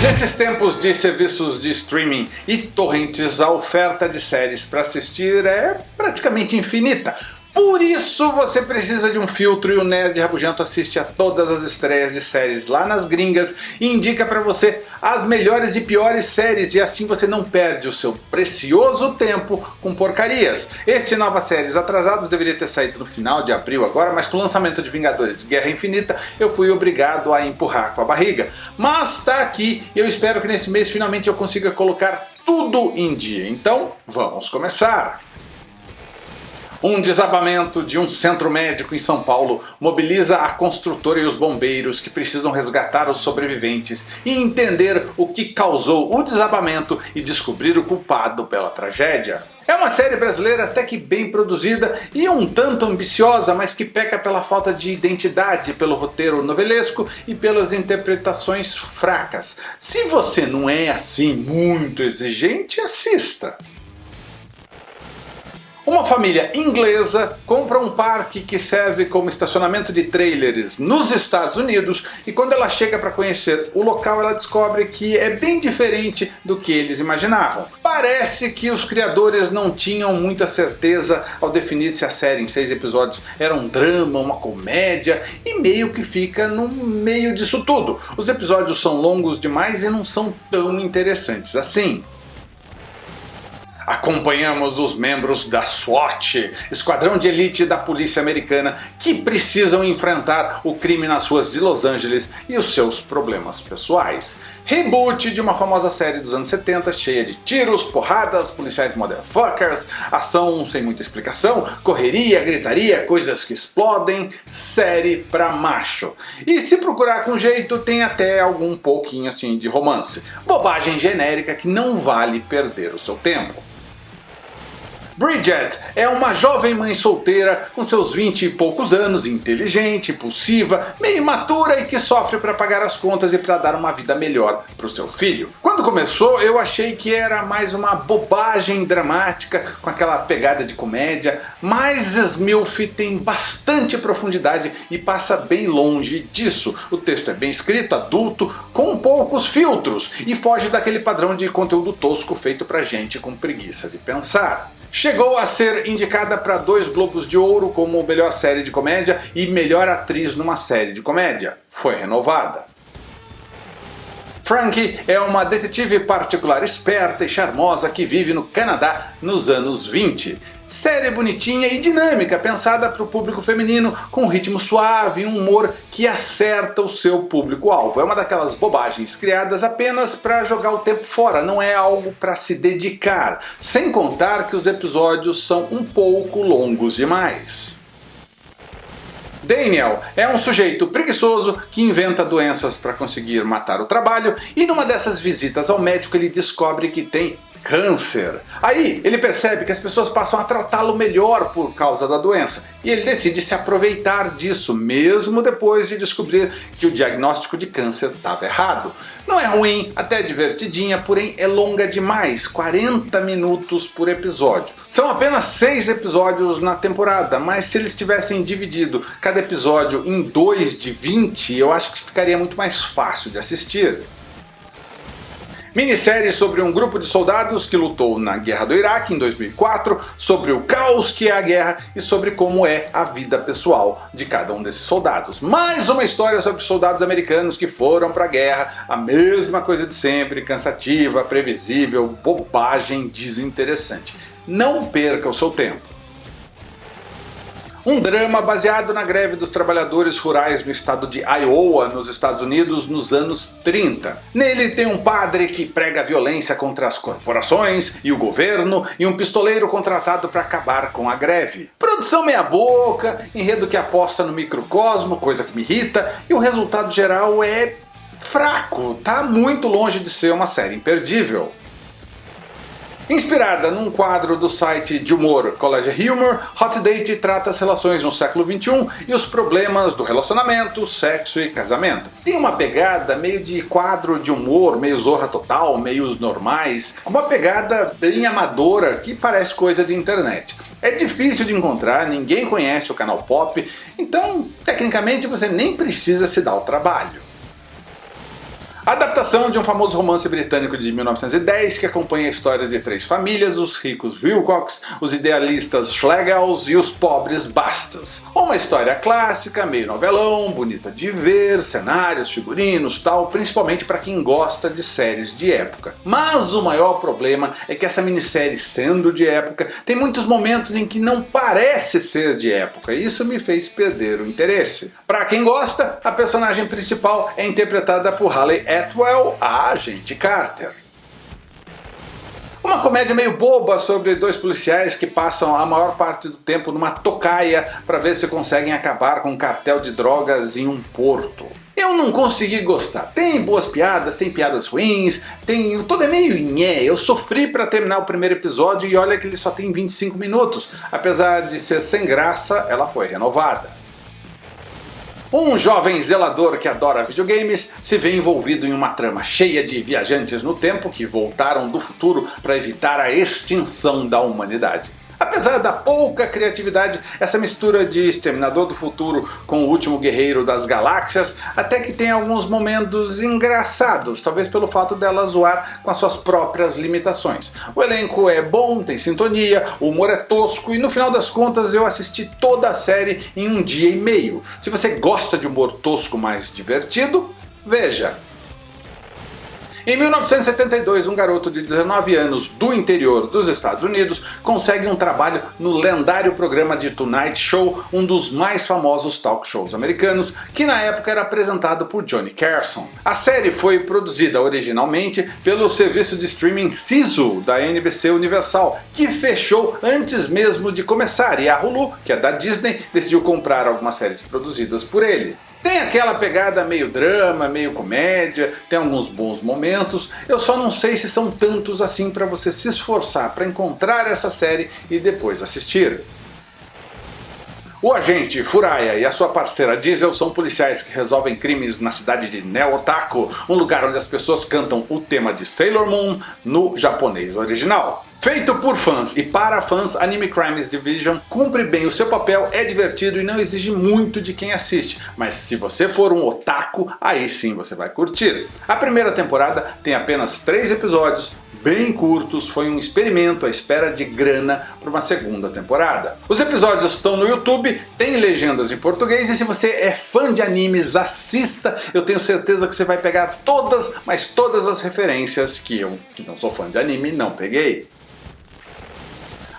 Nesses tempos de serviços de streaming e torrents, a oferta de séries para assistir é praticamente infinita. Por isso você precisa de um filtro e o Nerd Rabugento assiste a todas as estreias de séries lá nas gringas e indica para você as melhores e piores séries e assim você não perde o seu precioso tempo com porcarias. Este Nova Séries Atrasados deveria ter saído no final de abril agora, mas com o lançamento de Vingadores Guerra Infinita eu fui obrigado a empurrar com a barriga. Mas está aqui e eu espero que nesse mês finalmente eu consiga colocar tudo em dia. Então vamos começar! Um desabamento de um centro médico em São Paulo mobiliza a construtora e os bombeiros que precisam resgatar os sobreviventes e entender o que causou o desabamento e descobrir o culpado pela tragédia. É uma série brasileira até que bem produzida e um tanto ambiciosa, mas que peca pela falta de identidade, pelo roteiro novelesco e pelas interpretações fracas. Se você não é assim muito exigente, assista. Uma família inglesa compra um parque que serve como estacionamento de trailers nos Estados Unidos e quando ela chega para conhecer o local ela descobre que é bem diferente do que eles imaginavam. Parece que os criadores não tinham muita certeza ao definir se a série em seis episódios era um drama, uma comédia e meio que fica no meio disso tudo. Os episódios são longos demais e não são tão interessantes assim acompanhamos os membros da SWAT, esquadrão de elite da polícia americana, que precisam enfrentar o crime nas ruas de Los Angeles e os seus problemas pessoais. Reboot de uma famosa série dos anos 70, cheia de tiros, porradas, policiais motherfuckers, ação sem muita explicação, correria, gritaria, coisas que explodem, série pra macho. E se procurar com jeito tem até algum pouquinho assim de romance. Bobagem genérica que não vale perder o seu tempo. Bridget é uma jovem mãe solteira com seus 20 e poucos anos, inteligente, impulsiva, meio imatura e que sofre para pagar as contas e para dar uma vida melhor para o seu filho. Quando começou eu achei que era mais uma bobagem dramática com aquela pegada de comédia, mas Smilf tem bastante profundidade e passa bem longe disso. O texto é bem escrito, adulto, com poucos filtros e foge daquele padrão de conteúdo tosco feito pra gente com preguiça de pensar. Chegou a ser indicada para dois Globos de Ouro como melhor série de comédia e melhor atriz numa série de comédia. Foi renovada. Frankie é uma detetive particular esperta e charmosa que vive no Canadá nos anos 20. Série bonitinha e dinâmica, pensada para o público feminino, com um ritmo suave e um humor que acerta o seu público-alvo. É uma daquelas bobagens criadas apenas para jogar o tempo fora, não é algo para se dedicar. Sem contar que os episódios são um pouco longos demais. Daniel é um sujeito preguiçoso que inventa doenças para conseguir matar o trabalho e numa dessas visitas ao médico ele descobre que tem câncer. Aí ele percebe que as pessoas passam a tratá-lo melhor por causa da doença e ele decide se aproveitar disso, mesmo depois de descobrir que o diagnóstico de câncer estava errado. Não é ruim, até divertidinha, porém é longa demais, 40 minutos por episódio. São apenas 6 episódios na temporada, mas se eles tivessem dividido cada episódio em 2 de 20, eu acho que ficaria muito mais fácil de assistir. Minissérie sobre um grupo de soldados que lutou na Guerra do Iraque em 2004, sobre o caos que é a guerra e sobre como é a vida pessoal de cada um desses soldados. Mais uma história sobre soldados americanos que foram para a guerra, a mesma coisa de sempre, cansativa, previsível, bobagem, desinteressante. Não perca o seu tempo. Um drama baseado na greve dos trabalhadores rurais no estado de Iowa, nos Estados Unidos, nos anos 30. Nele tem um padre que prega violência contra as corporações e o governo, e um pistoleiro contratado para acabar com a greve. Produção meia boca, enredo que aposta no microcosmo, coisa que me irrita, e o resultado geral é fraco, tá muito longe de ser uma série imperdível. Inspirada num quadro do site de humor College Humor, Hot Date trata as relações no século XXI e os problemas do relacionamento, sexo e casamento. Tem uma pegada meio de quadro de humor, meio zorra total, meios normais, uma pegada bem amadora que parece coisa de internet. É difícil de encontrar, ninguém conhece o canal Pop, então tecnicamente você nem precisa se dar o trabalho. Adaptação de um famoso romance britânico de 1910 que acompanha a história de três famílias, os ricos Wilcox, os idealistas Schlegels e os pobres Bastos. Uma história clássica, meio novelão, bonita de ver, cenários, figurinos, tal, principalmente para quem gosta de séries de época. Mas o maior problema é que essa minissérie, sendo de época, tem muitos momentos em que não parece ser de época, e isso me fez perder o interesse. Para quem gosta, a personagem principal é interpretada por Halle Atwell, a agente Carter. Uma comédia meio boba sobre dois policiais que passam a maior parte do tempo numa tocaia para ver se conseguem acabar com um cartel de drogas em um porto. Eu não consegui gostar. Tem boas piadas, tem piadas ruins, tem... Tudo é meio nhé. Eu sofri para terminar o primeiro episódio e olha que ele só tem 25 minutos. Apesar de ser sem graça, ela foi renovada. Um jovem zelador que adora videogames se vê envolvido em uma trama cheia de viajantes no tempo que voltaram do futuro para evitar a extinção da humanidade. Apesar da pouca criatividade, essa mistura de Exterminador do Futuro com o Último Guerreiro das Galáxias até que tem alguns momentos engraçados, talvez pelo fato dela zoar com as suas próprias limitações. O elenco é bom, tem sintonia, o humor é tosco e no final das contas eu assisti toda a série em um dia e meio. Se você gosta de humor tosco mais divertido, veja! Em 1972, um garoto de 19 anos do interior dos Estados Unidos consegue um trabalho no lendário programa de Tonight Show, um dos mais famosos talk shows americanos, que na época era apresentado por Johnny Carson. A série foi produzida originalmente pelo serviço de streaming Sisu da NBC Universal, que fechou antes mesmo de começar, e a Hulu, que é da Disney, decidiu comprar algumas séries produzidas por ele. Tem aquela pegada meio drama, meio comédia, tem alguns bons momentos, eu só não sei se são tantos assim para você se esforçar para encontrar essa série e depois assistir. O agente Furaya e a sua parceira Diesel são policiais que resolvem crimes na cidade de Neotako, um lugar onde as pessoas cantam o tema de Sailor Moon no japonês original. Feito por fãs e para fãs, Anime Crimes Division cumpre bem o seu papel, é divertido e não exige muito de quem assiste, mas se você for um otaku, aí sim você vai curtir. A primeira temporada tem apenas 3 episódios, bem curtos, foi um experimento à espera de grana para uma segunda temporada. Os episódios estão no YouTube, tem legendas em português e se você é fã de animes, assista, eu tenho certeza que você vai pegar todas, mas todas as referências que eu, que não sou fã de anime, não peguei.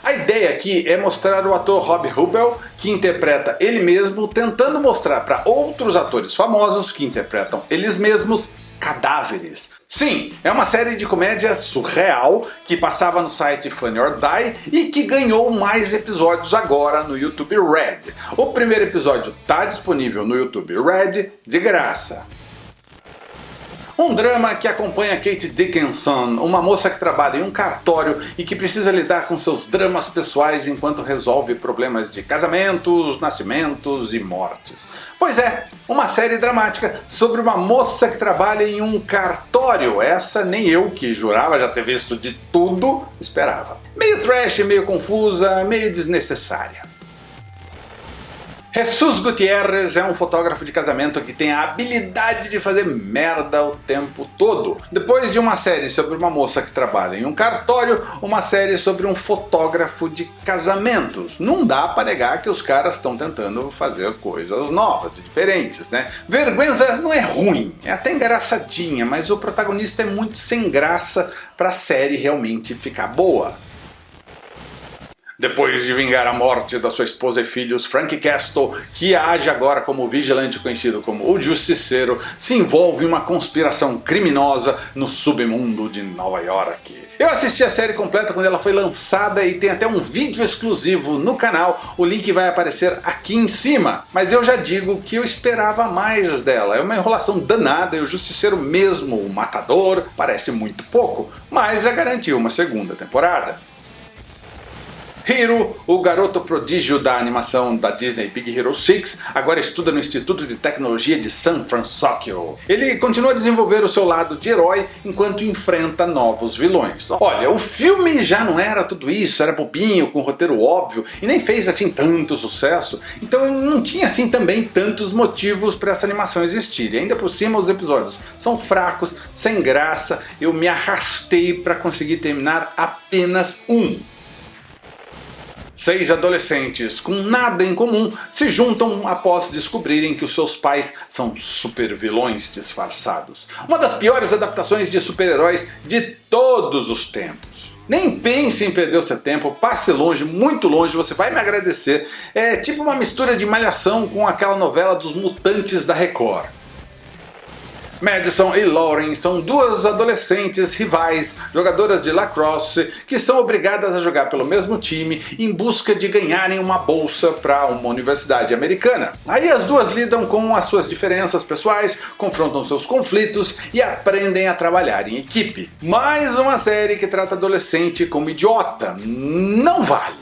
A ideia aqui é mostrar o ator Rob Rubel, que interpreta ele mesmo, tentando mostrar para outros atores famosos que interpretam eles mesmos cadáveres. Sim, é uma série de comédia surreal que passava no site Funny or Die e que ganhou mais episódios agora no YouTube Red. O primeiro episódio está disponível no YouTube Red de graça. Um drama que acompanha Kate Dickinson, uma moça que trabalha em um cartório e que precisa lidar com seus dramas pessoais enquanto resolve problemas de casamentos, nascimentos e mortes. Pois é, uma série dramática sobre uma moça que trabalha em um cartório. Essa nem eu, que jurava já ter visto de tudo, esperava. Meio trash, meio confusa, meio desnecessária. Jesus Gutierrez é um fotógrafo de casamento que tem a habilidade de fazer merda o tempo todo. Depois de uma série sobre uma moça que trabalha em um cartório, uma série sobre um fotógrafo de casamentos. Não dá para negar que os caras estão tentando fazer coisas novas e diferentes, né? Vergüenza não é ruim, é até engraçadinha, mas o protagonista é muito sem graça para a série realmente ficar boa. Depois de vingar a morte da sua esposa e filhos, Frank Castle, que age agora como vigilante conhecido como o Justiceiro, se envolve em uma conspiração criminosa no submundo de Nova York. Eu assisti a série completa quando ela foi lançada e tem até um vídeo exclusivo no canal, o link vai aparecer aqui em cima. Mas eu já digo que eu esperava mais dela, é uma enrolação danada e o Justiceiro mesmo, o Matador, parece muito pouco, mas já garantiu uma segunda temporada. Hiro, o garoto prodígio da animação da Disney Big Hero 6, agora estuda no Instituto de Tecnologia de San Francisco. Ele continua a desenvolver o seu lado de herói enquanto enfrenta novos vilões. Olha, o filme já não era tudo isso, era bobinho, com roteiro óbvio, e nem fez assim tanto sucesso, então não tinha assim também tantos motivos para essa animação existir. E ainda por cima os episódios são fracos, sem graça, eu me arrastei para conseguir terminar apenas um. Seis adolescentes com nada em comum se juntam após descobrirem que os seus pais são super vilões disfarçados. Uma das piores adaptações de super-heróis de todos os tempos. Nem pense em perder o seu tempo, passe longe, muito longe, você vai me agradecer. É tipo uma mistura de malhação com aquela novela dos mutantes da Record. Madison e Lauren são duas adolescentes rivais, jogadoras de lacrosse, que são obrigadas a jogar pelo mesmo time em busca de ganharem uma bolsa para uma universidade americana. Aí as duas lidam com as suas diferenças pessoais, confrontam seus conflitos e aprendem a trabalhar em equipe. Mais uma série que trata adolescente como idiota. Não vale.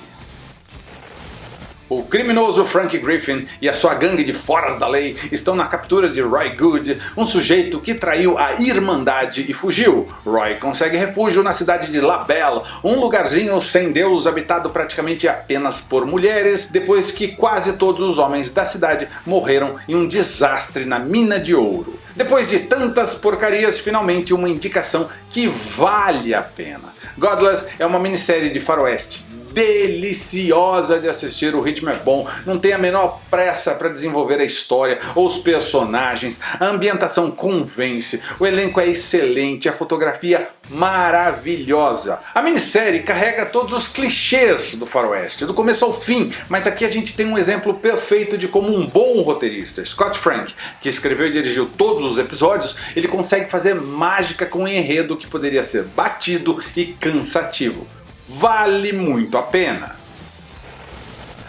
O criminoso Frank Griffin e a sua gangue de foras da lei estão na captura de Roy Good, um sujeito que traiu a Irmandade e fugiu. Roy consegue refúgio na cidade de La Belle, um lugarzinho sem Deus habitado praticamente apenas por mulheres, depois que quase todos os homens da cidade morreram em um desastre na mina de ouro. Depois de tantas porcarias, finalmente uma indicação que vale a pena. Godless é uma minissérie de faroeste deliciosa de assistir, o ritmo é bom, não tem a menor pressa para desenvolver a história ou os personagens, a ambientação convence, o elenco é excelente, a fotografia maravilhosa. A minissérie carrega todos os clichês do faroeste, do começo ao fim, mas aqui a gente tem um exemplo perfeito de como um bom roteirista, Scott Frank, que escreveu e dirigiu todos os episódios, ele consegue fazer mágica com um enredo que poderia ser batido e cansativo vale muito a pena.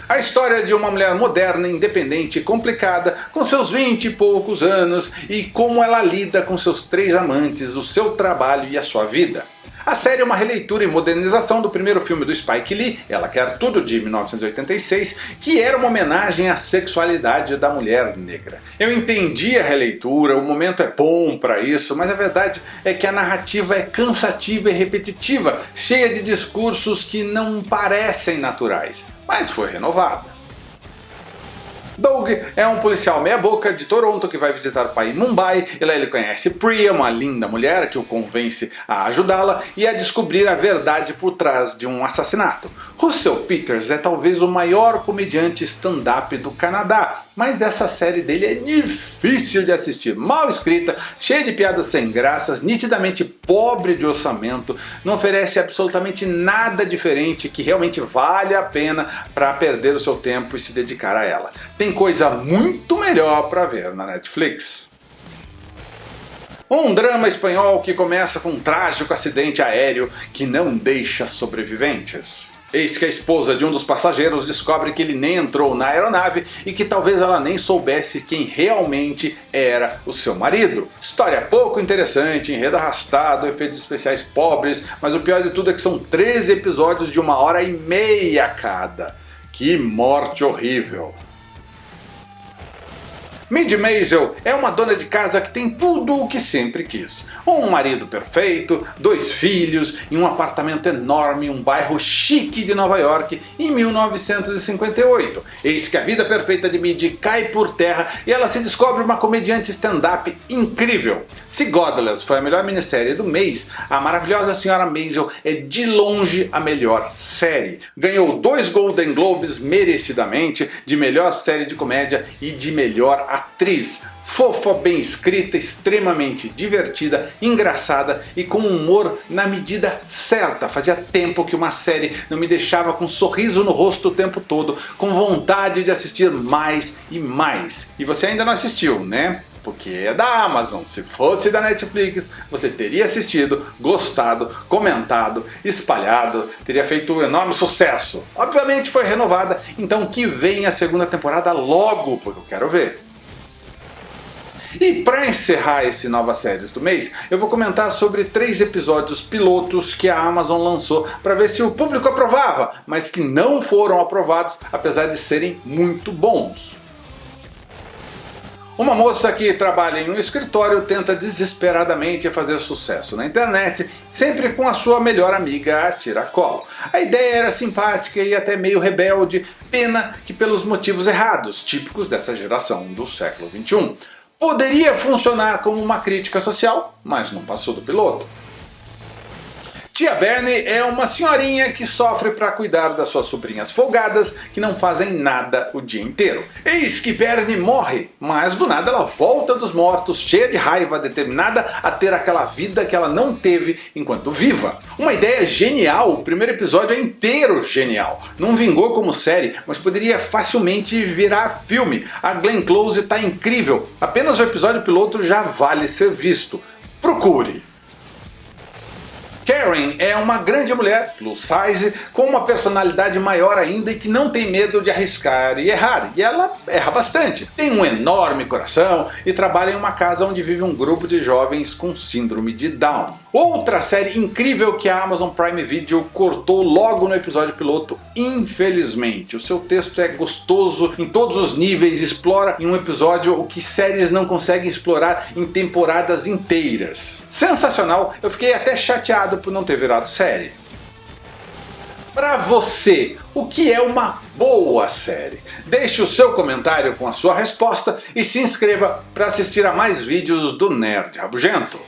A história de uma mulher moderna, independente e complicada, com seus vinte e poucos anos e como ela lida com seus três amantes, o seu trabalho e a sua vida. A série é uma releitura e modernização do primeiro filme do Spike Lee, Ela Quer Tudo, de 1986, que era uma homenagem à sexualidade da mulher negra. Eu entendi a releitura, o momento é bom para isso, mas a verdade é que a narrativa é cansativa e repetitiva, cheia de discursos que não parecem naturais, mas foi renovada. Doug é um policial meia boca de Toronto que vai visitar o pai em Mumbai e lá ele conhece Priya, uma linda mulher que o convence a ajudá-la e a descobrir a verdade por trás de um assassinato. Russell Peters é talvez o maior comediante stand-up do Canadá, mas essa série dele é difícil de assistir, mal escrita, cheia de piadas sem graças, nitidamente pobre de orçamento, não oferece absolutamente nada diferente que realmente vale a pena para perder o seu tempo e se dedicar a ela. Tem coisa muito melhor para ver na Netflix. Um drama espanhol que começa com um trágico acidente aéreo que não deixa sobreviventes. Eis que a esposa de um dos passageiros descobre que ele nem entrou na aeronave e que talvez ela nem soubesse quem realmente era o seu marido. História pouco interessante, enredo arrastado, efeitos especiais pobres, mas o pior de tudo é que são 13 episódios de uma hora e meia cada. Que morte horrível! Mindy Maisel é uma dona de casa que tem tudo o que sempre quis. Um marido perfeito, dois filhos e um apartamento enorme em um bairro chique de Nova York em 1958. Eis que a vida perfeita de Mindy cai por terra e ela se descobre uma comediante stand-up incrível. Se Godless foi a melhor minissérie do mês, a maravilhosa senhora Maisel é de longe a melhor série. Ganhou dois Golden Globes merecidamente de melhor série de comédia e de melhor atriz fofa, bem escrita, extremamente divertida, engraçada e com humor na medida certa. Fazia tempo que uma série não me deixava com um sorriso no rosto o tempo todo, com vontade de assistir mais e mais. E você ainda não assistiu, né? porque é da Amazon. Se fosse da Netflix, você teria assistido, gostado, comentado, espalhado, teria feito um enorme sucesso. Obviamente foi renovada, então que venha a segunda temporada logo, porque eu quero ver. E para encerrar esse Nova Séries do mês, eu vou comentar sobre três episódios pilotos que a Amazon lançou para ver se o público aprovava, mas que não foram aprovados apesar de serem muito bons. Uma moça que trabalha em um escritório tenta desesperadamente fazer sucesso na internet, sempre com a sua melhor amiga a tiracolo. A ideia era simpática e até meio rebelde, pena que pelos motivos errados, típicos dessa geração do século XXI. Poderia funcionar como uma crítica social, mas não passou do piloto. Tia Bernie é uma senhorinha que sofre para cuidar das suas sobrinhas folgadas que não fazem nada o dia inteiro. Eis que Bernie morre, mas do nada ela volta dos mortos cheia de raiva, determinada a ter aquela vida que ela não teve enquanto viva. Uma ideia genial, o primeiro episódio é inteiro genial. Não vingou como série, mas poderia facilmente virar filme. A Glenn Close está incrível, apenas o episódio piloto já vale ser visto. Procure! Karen é uma grande mulher, plus size, com uma personalidade maior ainda e que não tem medo de arriscar e errar, e ela erra bastante. Tem um enorme coração e trabalha em uma casa onde vive um grupo de jovens com síndrome de Down. Outra série incrível que a Amazon Prime Video cortou logo no episódio piloto, infelizmente. O seu texto é gostoso em todos os níveis, explora em um episódio o que séries não conseguem explorar em temporadas inteiras. Sensacional, eu fiquei até chateado por não ter virado série. Para você, o que é uma boa série? Deixe o seu comentário com a sua resposta e se inscreva para assistir a mais vídeos do Nerd Rabugento.